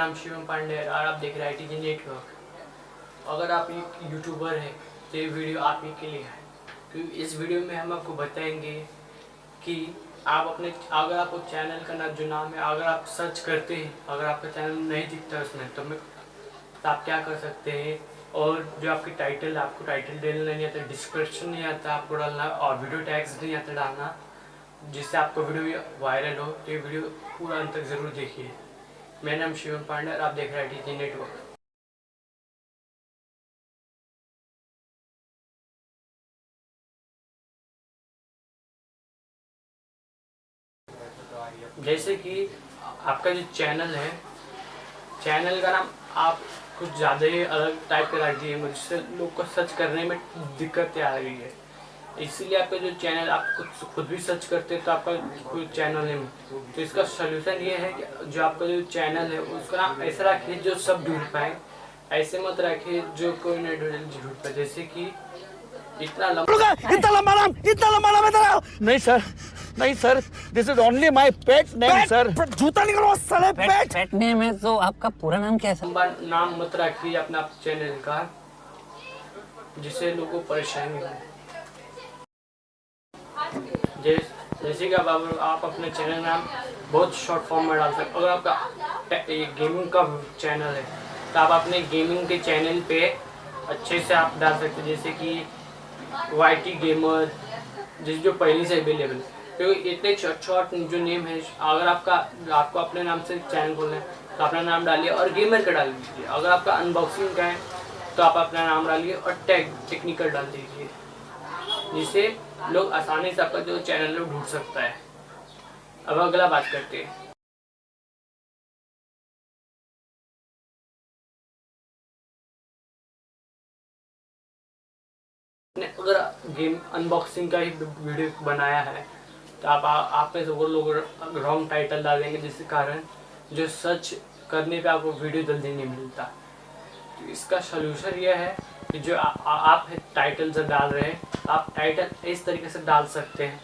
नाम शिवम पांडे है और आप देख रहे हैं आई नेटवर्क अगर आप एक यूट्यूबर है तो ये वीडियो आप ही के लिए है। क्योंकि इस वीडियो में हम आपको बताएँगे कि आप अपने, अगर आपको चैनल का नाम जो नाम है, अगर आप सर्च करते हैं, अगर आपका चैनल नहीं दिखता उसमें तो मैं तो आप क्या कर सकते हैं? और जो आपकी टाइटल आपको टाइटल डालना नहीं आता डिस्क्रिप्शन नहीं आता, आपको डालना, और वीडियो टैग्स नहीं आता डालना, जिससे आपको वीडियो वायरल हो तो ये वीडियो पूरा अंत तक ज़रूर देखिए। मेरा नाम शिवम पांडे और आप देख रहे हैं टी नेटवर्क जैसे कि आपका जो चैनल है, चैनल का नाम आप कुछ ज़्यादा ही अलग टाइप का रख दिए मुझसे लोग को सर्च करने में दिक्कतें आ रही है। इसीलिए आपका जो चैनल आप खुद खुद भी सर्च करते हैं तो आपका कोई चैनल नहीं तो इसका सोल्यूशन ये है कि जो आपका जो चैनल है उसका नाम ऐसा रखिए जो सब ढूंढ पाए। ऐसे मत रखिए जो कोई नहीं ढूंढ ढूंढ पाए। जैसे कि इतना लंबा इतना लंबा नाम इतना लंबा नाम है नहीं सर नहीं sir this is only my pet name sir जूता निकलो साले पेट पेट नेम है तो आपका पूरा नाम क्या है सर लंबा नाम मत रखिए अपना चैनल का जिससे लोगों को परेशानी हो। जैसे कि आप, आप अपने चैनल नाम बहुत शॉर्ट फॉर्म में डाल सकते अगर आपका ये गेमिंग का चैनल है तो आप अपने गेमिंग के चैनल पे अच्छे से आप डाल सकते हैं। जैसे कि वाई टी गेमर जिस जो पहले से अवेलेबल क्योंकि इतने शॉर्ट शॉर्ट जो नेम है अगर आपका आपको अपने नाम से चैनल खोलना है तो अपना नाम डालिए और गेमर का डाल दीजिए। अगर आपका अनबॉक्सिंग का है तो आप अपना नाम डालिए और टैग टेक्निकल डाल दीजिए। जिससे लोग आसानी से आपका जो चैनल है ढूंढ सकता है। अब अगला बात करते हैं। अगर गेम अनबॉक्सिंग का ही वीडियो बनाया है तो आप आ, आप में से वो लोग रॉन्ग टाइटल डाल देंगे जिसके कारण जो सर्च करने पे आपको वीडियो जल्दी नहीं मिलता। तो इसका सोल्यूशन यह है कि जो आ, आ, आप टाइटल जब डाल रहे हैं आप टाइटल इस तरीके से डाल सकते हैं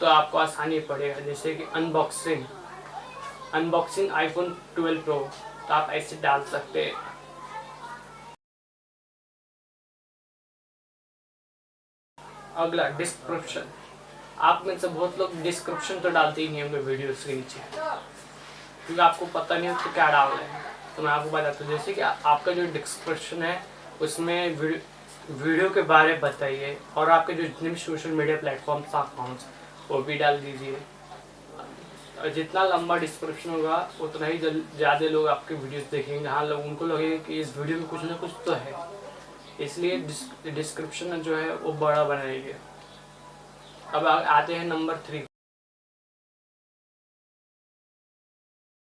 तो आपको आसानी पड़ेगा। जैसे कि अनबॉक्सिंग अनबॉक्सिंग आईफोन 12 प्रो तो आप ऐसे डाल सकते हैं। अगला डिस्क्रिप्शन आप में से बहुत लोग डिस्क्रिप्शन तो डालते ही नहीं होंगे वीडियोस के नीचे। क्योंकि आपको पता नहीं होता क्या डाल रहे हैं। तो मैं आपको बताता हूँ जैसे कि आपका जो डिस्क्रिप्शन है उसमें वीडियो के बारे में बताइए और आपके जो जितने भी सोशल मीडिया प्लेटफॉर्म्स अकाउंट्स वो भी डाल दीजिए। जितना लंबा डिस्क्रिप्शन होगा, उतना ही ज़्यादा लोग आपके वीडियोस देखेंगे। हाँ लोग, उनको लगेगा कि इस वीडियो में कुछ ना कुछ तो है। इसलिए डिस्क्रिप्शन जो है, वो बड़ा बनाइए। अब आते हैं नंबर थ्री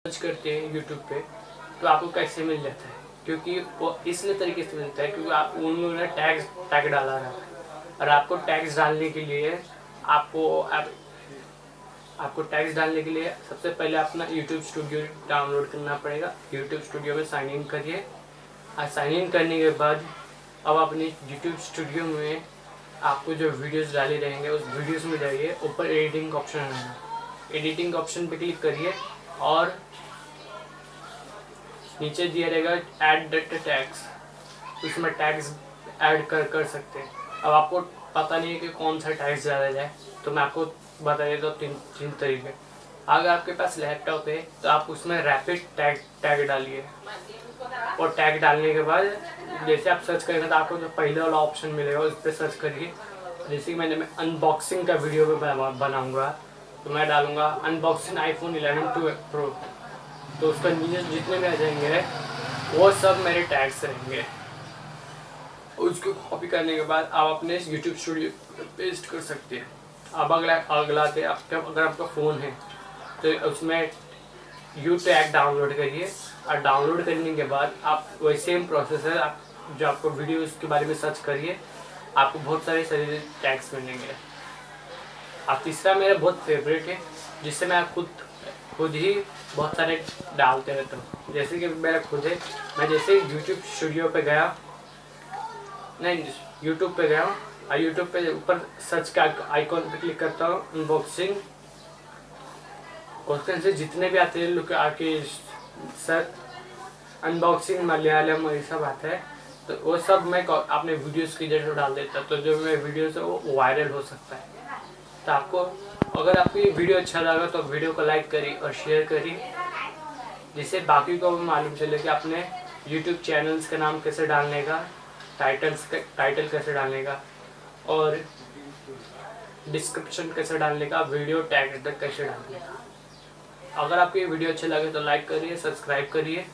सर्च करते हैं यूट्यूब पे तो आपको कैसे मिल जाता है? क्योंकि वो इसलिए तरीके से मिलता है क्योंकि आप उन लोगों ने टैग्स टैग डाला है। और आपको टैक्स डालने के लिए आपको आप, आपको टैक्स डालने के लिए सबसे पहले अपना यूट्यूब स्टूडियो डाउनलोड करना पड़ेगा। यूट्यूब स्टूडियो में साइन इन करिए। और साइन इन करने के बाद अब अपने यूट्यूब स्टूडियो में आपको जो वीडियोस डाले रहेंगे उस वीडियोस में जाइए। ऊपर एडिटिंग ऑप्शन है। एडिटिंग ऑप्शन पे क्लिक करिए। और नीचे दिया रहेगा ऐड डेटा टैक्स उसमें टैक्स ऐड कर कर सकते हैं। अब आपको पता नहीं है कि कौन सा टैक्स ज़्यादा जाए तो मैं आपको बता देता हूँ तीन तीन तरीके। अगर आपके पास लैपटॉप है तो आप उसमें रैपिड टैग टैग डालिए। और टैग डालने के बाद, जैसे आप सर्च करेंगे तो आपको जो पहले वाला ऑप्शन मिलेगा, उस पर सर्च करिए। जैसे कि मैंने मैं अनबॉक्सिंग का वीडियो भी बनाऊँगा। तो मैं डालूँगा अनबॉक्सिंग आईफोन 11 टू प्रो तो उसका नीचे जितने भी आ जाएँगे वो सब मेरे टैग्स रहेंगे। उसको कॉपी करने के बाद आप अपने यूट्यूब स्टूडियो पेस्ट कर सकते हैं। अब अगला अगला थे आपका अगर आपका फ़ोन है तो उसमें यू टैग डाउनलोड करिए। और डाउनलोड करने के बाद आप वही सेम प्रोसेस है आप जो आपको वीडियो के बारे में सर्च करिए आपको बहुत सारे सारे टैग्स मिलेंगे। अब तीसरा मेरा बहुत फेवरेट है जिससे मैं खुद खुद ही बहुत सारे डालते रहता हूँ। जैसे कि मेरा खुद है, मैं जैसे यूट्यूब स्टूडियो पे गया, नहीं यूट्यूब पे गया और यूट्यूब पे ऊपर सर्च का आइकॉन पे क्लिक करता हूँ अनबॉक्सिंग क्वेश्चन से जितने भी आते हैं लोग आके सर अनबॉक्सिंग मलयालम, ये सब आता है तो वो सब मैं अपने वीडियोस की जैसे डाल देता तो जो मेरे वीडियोस है, वो वायरल हो सकता है। तो आपको अगर आपको ये वीडियो अच्छा लगा तो वीडियो को लाइक करिए और शेयर करिए जिससे बाकी को भी मालूम चले कि अपने यूट्यूब चैनल्स का नाम कैसे डालने का टाइटल्स का टाइटल कैसे डालने का, और डिस्क्रिप्शन कैसे डालने का वीडियो टैग तक कैसे डालने का। अगर आपको ये वीडियो अच्छे लगे तो लाइक करिए सब्सक्राइब करिए।